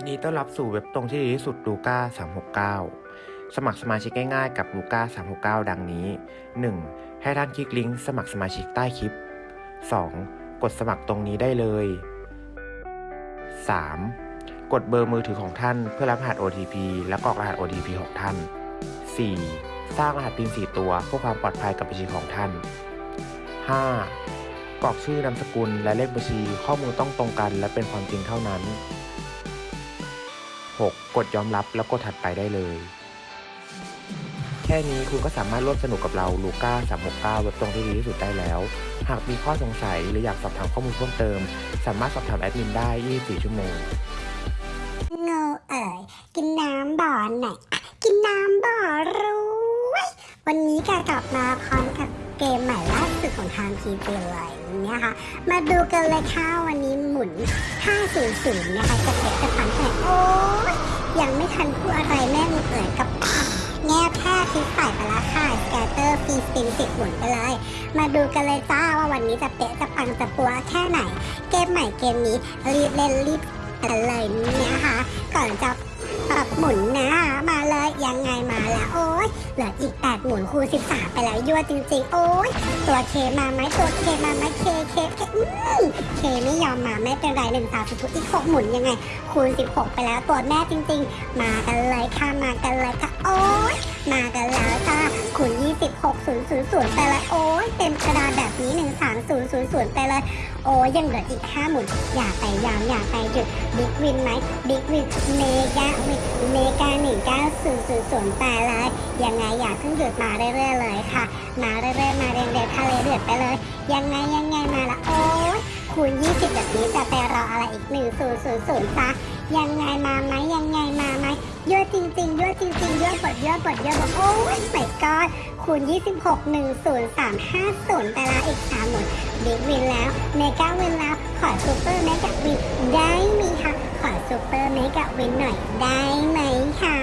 ยินดีต้อนรับสู่เว็บตรงที่ดีที่สุดลูก้า369 สมัครสมาชิกง่ายๆกับลูก้า369 ดังนี้ 1. ให้ท่านคลิกลิงก์สมัครสมาชิกใต้คลิป 2. กดสมัครตรงนี้ได้เลย 3. กดเบอร์มือถือของท่านเพื่อรับรหัส OTP และกรอกรหัส OTP ของท่าน 4. สร้างรหัส PIN 4 ตัวเพื่อความปลอดภัยกับบัญชีของท่าน 5. กรอกชื่อนามสกุลและเลขบัญชีข้อมูลต้องตรงกัน และเป็นความจริงเท่านั้น 6. กดยอมรับแล้วกดถัดไปได้เลย แค่นี้คุณก็สามารถร่วมสนุกกับเราลูก้า369 เว็บตรงที่ดีที่สุดได้แล้ว หากมีข้อสงสัยหรืออยากสอบถามข้อมูลเพิ่มเติม สามารถสอบถามแอดมินได้ 24 ชั่วโมงโง่เอ๋ยกินน้ำบ่อไหนอยอะกินน้ำบ่อรวยวันนี้ก็กลับมาพร้อมกับเกมใหม่ล่าสุดของทางทีจีเลยนะคะมาดูกันเลยค่ะวันนี้ หมุน500 นะคะจะเก็บจะทันแต่โอ้ยยังไม่ทันพูดอะไรแม่งเอ๋ยกับแง่แพทย์ที่ใส่ไปลาค่ะสแกตเตอร์ฟีสินสิบหมุนไปเลย มาดูกันเลยจ้าว่าวันนี้จะเป๊ะจะปังจะปัวแค่ไหน เกมใหม่เกมนี้รีบเล่นรีบกันเลยนะคะ ก่อนจะปรับหมุนนะมาเลยยังไงมาแล้วโอ้ยเหลืออีก 8 หมุนคูณ13 ไปแล้วยั่วจริง ๆ โอ้ยตัวเคมาไหมตัวเคมาไหมเคเคเคอืมเคไม่ยอมมาไม่เป็นไรหนึ่งสาวทุกอีก6หมุนยังไง คูณ 16 ไปแล้วตัวแม่จริง ๆ มากันเลยค่ะมากันเลยค่ะโอ้ยมากันแล้วจ้าคูณ26 000ไปเลยโอ้ยเต็มกระดาน 000ไปเลยโอ้ยังเหลืออีก5หมุนอย่าไปยามอย่าไปหยุดบิ๊กวินไหมบิ๊กวินเมกาวินเมกาหนึ่งเก้าศูนย์ศูนย์ศูนย์แปเลยยังไงอย่าเพิ่งหยุดมาเรื่อยๆเลยค่ะ มาเรื่อยๆมาเรียงเดียวทะเลเดือดไปเลย ยังไงยังไงมาละโอ้ยคูณ20แบบนี้จะไปรออะไรอีก 1 0 0 0 0ซะยังไงมาไหมยังไงมาไหมเยอะจริงๆเยอะจริงๆเยอะบดเยอะบดเยอะบดโอ้ยไม่กอดคูณ 26 10350ไปละอีก3หมุน บิ๊กวินแล้วเมกาวินแล้ว ขอซูเปอร์เมกาวินได้ไหมคะขอซูเปอร์เมกาวินหน่อยได้ไหมคะ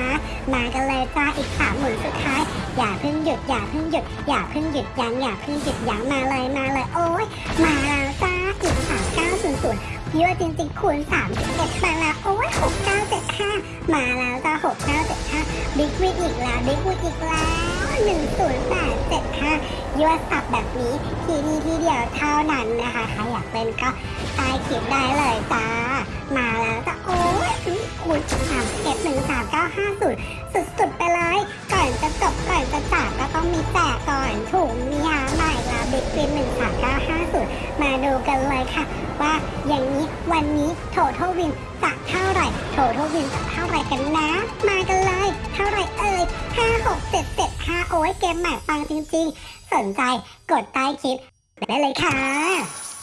มากันเลยจ้าอีกสามหมุนสุดท้าย อย่าเพิ่งหยุดอย่าเพิ่งหยุดอย่าเพิ่งหยุดยั้งอย่าเพิ่งหยุดยั้งมาเลยมาเลยโอ้ยมาแล้วจ้าอีกสามเก้าศูนย์ศูนย์ยั่ว่าจริงๆคูณสามเอ็ดมาแล้วโอ้ยหกเก้าเจ็ดห้ามาแล้วจ้าหกเก้าเจ็ดห้า big win อีกแล้ว big win อีกแล้ว หนึ่งศูนย์แปดเจ็ดห้ายั่วสับแบบนี้ทีนี้ทีเดียวเท่านั้นนะคะ ใครอยากเล่นก็ใต้คลิปได้เลยจ้า มาแล้วจ้ะโอ้ยคูณสามเอ็ดหนึ่งสามเก้าห้าศูนย์สุดๆไปเลย ก่อนจะจบก่อนจะจากก็ต้องมีแจกก่อนถุงมีหาใหม่ละบิ๊กฟินหนึ่งสามเก้าห้าศูนย์มาดูกันเลยค่ะ ว่าอย่างนี้วันนี้โถทวินจะเท่าไหร่โถทวินจะเท่าไหร่กันนะ มากันเลย เท่าไหร่เอ่ยห้าหกเจ็ดเจ็ดห้าโอ้ยเกมใหม่ปังจริงๆ สนใจกดใต้คลิปได้เลยค่ะ